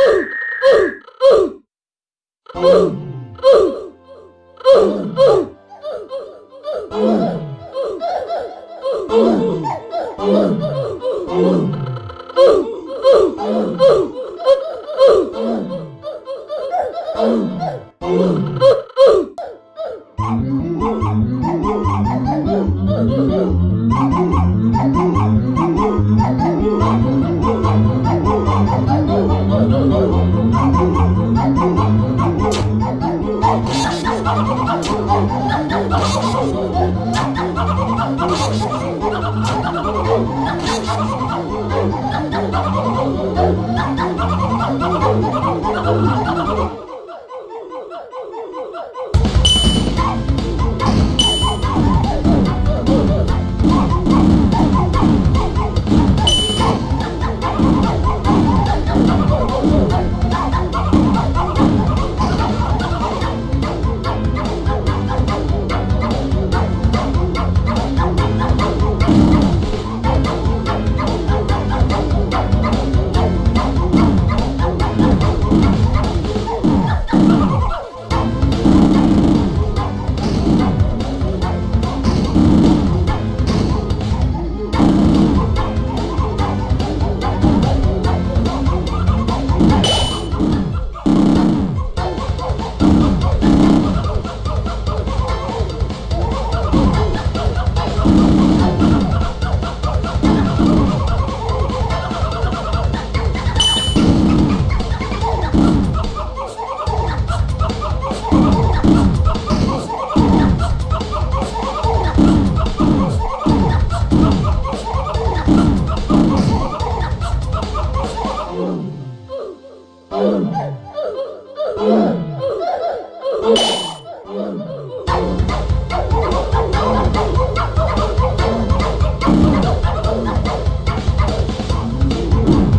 Oh, I'm sorry. you.